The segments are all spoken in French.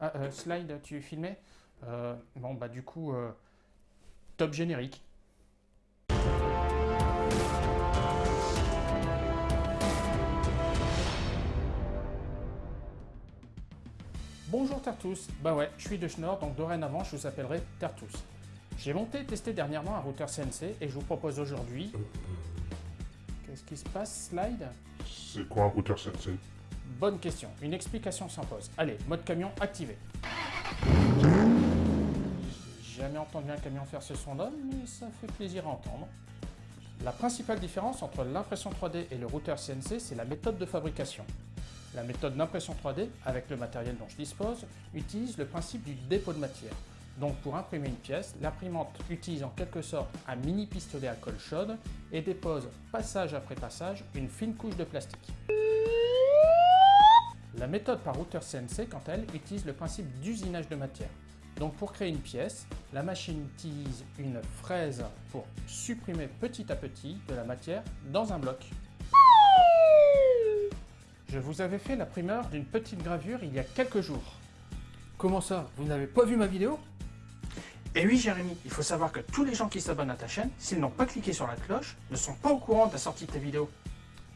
Ah, euh, slide, tu filmais euh, Bon, bah du coup, euh, top générique. Bonjour Tertus, bah ouais, je suis de Schnorr, donc dorénavant je vous appellerai Tertus. J'ai monté et testé dernièrement un routeur CNC et je vous propose aujourd'hui... Qu'est-ce qui se passe, slide C'est quoi un routeur CNC Bonne question, une explication s'impose. Allez, mode camion activé. J'ai jamais entendu un camion faire ce son là mais ça fait plaisir à entendre. La principale différence entre l'impression 3D et le routeur CNC, c'est la méthode de fabrication. La méthode d'impression 3D, avec le matériel dont je dispose, utilise le principe du dépôt de matière. Donc pour imprimer une pièce, l'imprimante utilise en quelque sorte un mini pistolet à colle chaude et dépose passage après passage une fine couche de plastique. La méthode par routeur CNC, quant à elle, utilise le principe d'usinage de matière. Donc pour créer une pièce, la machine utilise une fraise pour supprimer petit à petit de la matière dans un bloc. Je vous avais fait la primeur d'une petite gravure il y a quelques jours. Comment ça? Vous n'avez pas vu ma vidéo? Et oui Jérémy, il faut savoir que tous les gens qui s'abonnent à ta chaîne, s'ils n'ont pas cliqué sur la cloche, ne sont pas au courant de la sortie de tes vidéos.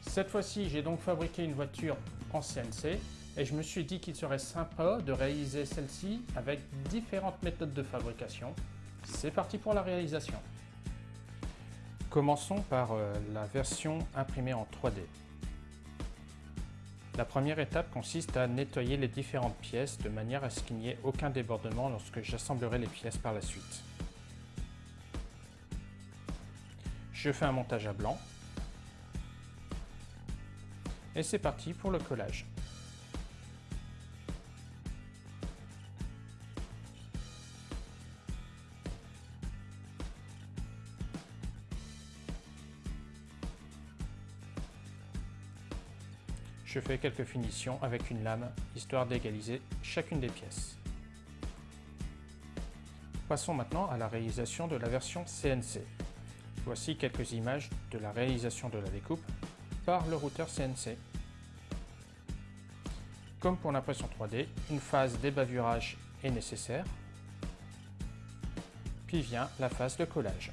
Cette fois-ci, j'ai donc fabriqué une voiture en CNC et je me suis dit qu'il serait sympa de réaliser celle-ci avec différentes méthodes de fabrication. C'est parti pour la réalisation. Commençons par euh, la version imprimée en 3D. La première étape consiste à nettoyer les différentes pièces de manière à ce qu'il n'y ait aucun débordement lorsque j'assemblerai les pièces par la suite. Je fais un montage à blanc. Et c'est parti pour le collage. Je fais quelques finitions avec une lame, histoire d'égaliser chacune des pièces. Passons maintenant à la réalisation de la version CNC. Voici quelques images de la réalisation de la découpe par le routeur CNC. Comme pour l'impression 3D, une phase d'ébavurage est nécessaire, puis vient la phase de collage.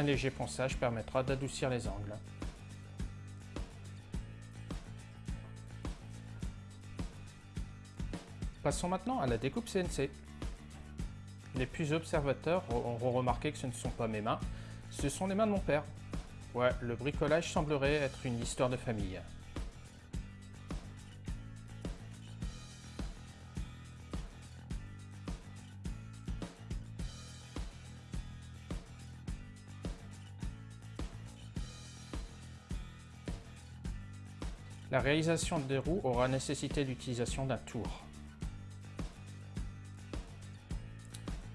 Un léger ponçage permettra d'adoucir les angles. Passons maintenant à la découpe CNC. Les plus observateurs auront remarqué que ce ne sont pas mes mains, ce sont les mains de mon père. Ouais, le bricolage semblerait être une histoire de famille. La réalisation des roues aura nécessité l'utilisation d'un tour.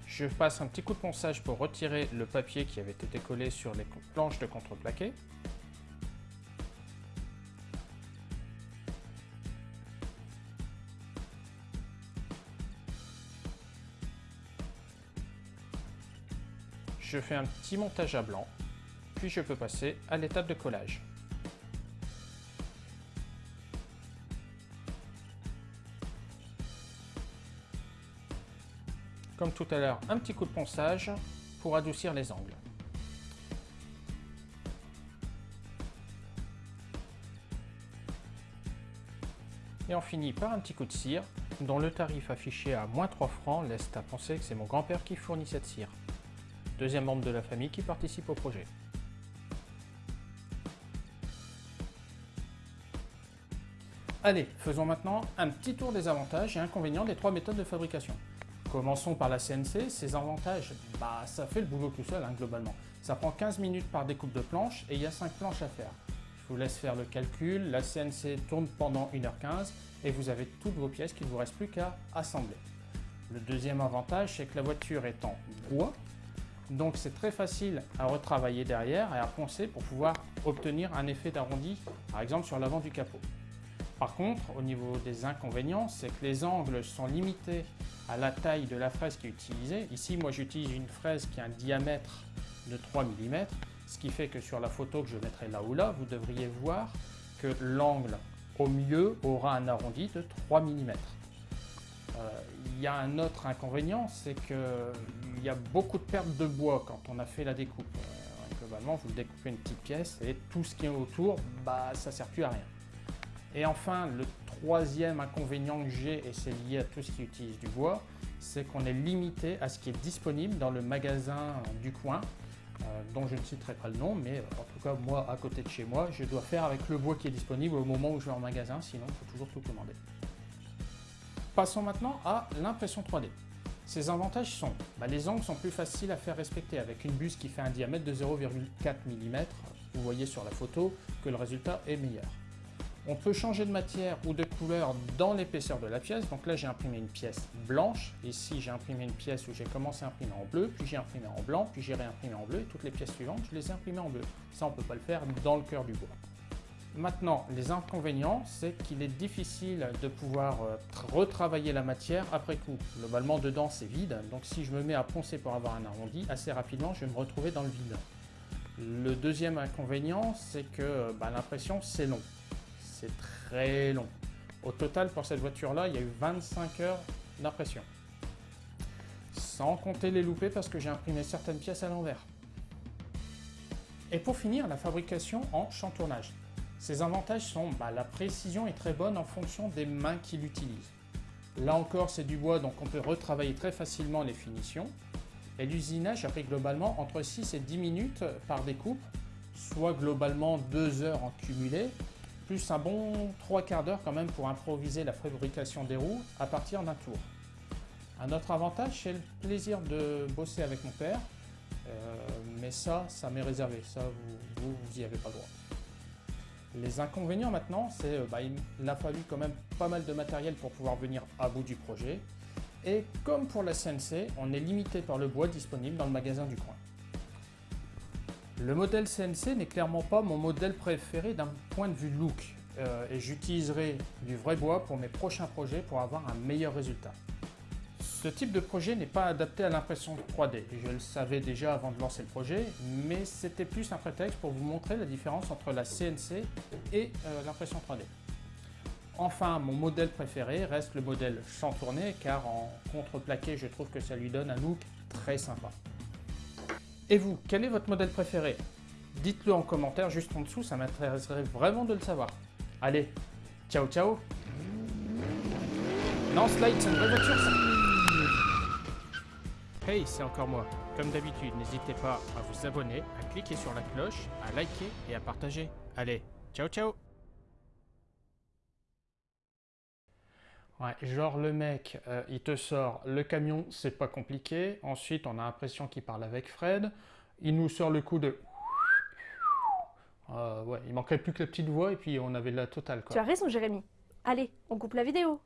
Je passe un petit coup de ponçage pour retirer le papier qui avait été collé sur les planches de contreplaqué. Je fais un petit montage à blanc, puis je peux passer à l'étape de collage. Comme tout à l'heure, un petit coup de ponçage pour adoucir les angles. Et on finit par un petit coup de cire, dont le tarif affiché à moins 3 francs laisse à penser que c'est mon grand-père qui fournit cette cire. Deuxième membre de la famille qui participe au projet. Allez, faisons maintenant un petit tour des avantages et inconvénients des trois méthodes de fabrication. Commençons par la CNC, ses avantages, bah ça fait le boulot tout seul hein, globalement. Ça prend 15 minutes par découpe de planche et il y a 5 planches à faire. Je vous laisse faire le calcul, la CNC tourne pendant 1h15 et vous avez toutes vos pièces qu'il ne vous reste plus qu'à assembler. Le deuxième avantage, c'est que la voiture est en bois, donc c'est très facile à retravailler derrière et à poncer pour pouvoir obtenir un effet d'arrondi, par exemple sur l'avant du capot. Par contre, au niveau des inconvénients, c'est que les angles sont limités à la taille de la fraise qui est utilisée. Ici, moi, j'utilise une fraise qui a un diamètre de 3 mm, ce qui fait que sur la photo que je mettrai là ou là, vous devriez voir que l'angle au milieu aura un arrondi de 3 mm. Euh, il y a un autre inconvénient, c'est qu'il y a beaucoup de pertes de bois quand on a fait la découpe. Euh, globalement, vous découpez une petite pièce et tout ce qui est autour, bah, ça ne sert plus à rien. Et enfin, le troisième inconvénient que j'ai, et c'est lié à tout ce qui utilise du bois, c'est qu'on est limité à ce qui est disponible dans le magasin du coin, euh, dont je ne citerai pas le nom, mais en tout cas, moi, à côté de chez moi, je dois faire avec le bois qui est disponible au moment où je vais en magasin, sinon il faut toujours tout commander. Passons maintenant à l'impression 3D. Ses avantages sont, bah, les angles sont plus faciles à faire respecter avec une buse qui fait un diamètre de 0,4 mm. Vous voyez sur la photo que le résultat est meilleur. On peut changer de matière ou de couleur dans l'épaisseur de la pièce. Donc là, j'ai imprimé une pièce blanche. Ici, j'ai imprimé une pièce où j'ai commencé à imprimer en bleu, puis j'ai imprimé en blanc, puis j'ai réimprimé en bleu. Et toutes les pièces suivantes, je les ai imprimées en bleu. Ça, on ne peut pas le faire dans le cœur du bois. Maintenant, les inconvénients, c'est qu'il est difficile de pouvoir euh, retravailler la matière après coup. Globalement, dedans, c'est vide. Donc si je me mets à poncer pour avoir un arrondi, assez rapidement, je vais me retrouver dans le vide. Le deuxième inconvénient, c'est que bah, l'impression, c'est long. C'est très long. Au total, pour cette voiture-là, il y a eu 25 heures d'impression. Sans compter les loupés parce que j'ai imprimé certaines pièces à l'envers. Et pour finir, la fabrication en champ tournage. Ses avantages sont bah, la précision est très bonne en fonction des mains qui l'utilisent. Là encore, c'est du bois, donc on peut retravailler très facilement les finitions. Et l'usinage a pris globalement entre 6 et 10 minutes par découpe, soit globalement 2 heures en cumulé, plus un bon 3 quarts d'heure quand même pour improviser la fabrication des roues à partir d'un tour. Un autre avantage, c'est le plaisir de bosser avec mon père, euh, mais ça, ça m'est réservé, ça vous, vous, vous y avez pas droit. Les inconvénients maintenant, c'est bah, il a fallu quand même pas mal de matériel pour pouvoir venir à bout du projet. Et comme pour la CNC, on est limité par le bois disponible dans le magasin du coin. Le modèle CNC n'est clairement pas mon modèle préféré d'un point de vue look. Euh, et j'utiliserai du vrai bois pour mes prochains projets pour avoir un meilleur résultat. Ce type de projet n'est pas adapté à l'impression 3D. Je le savais déjà avant de lancer le projet, mais c'était plus un prétexte pour vous montrer la différence entre la CNC et euh, l'impression 3D. Enfin, mon modèle préféré reste le modèle sans tourner, car en contreplaqué, je trouve que ça lui donne un look très sympa. Et vous, quel est votre modèle préféré? Dites-le en commentaire juste en dessous, ça m'intéresserait vraiment de le savoir. Allez, ciao ciao Non, Slide, c'est une vraie voiture ça Hey, c'est encore moi. Comme d'habitude, n'hésitez pas à vous abonner, à cliquer sur la cloche, à liker et à partager. Allez, ciao ciao Ouais, genre le mec, euh, il te sort le camion, c'est pas compliqué. Ensuite, on a l'impression qu'il parle avec Fred. Il nous sort le coup de... Euh, ouais, il manquait plus que la petite voix et puis on avait la totale. Tu as raison, Jérémy. Allez, on coupe la vidéo.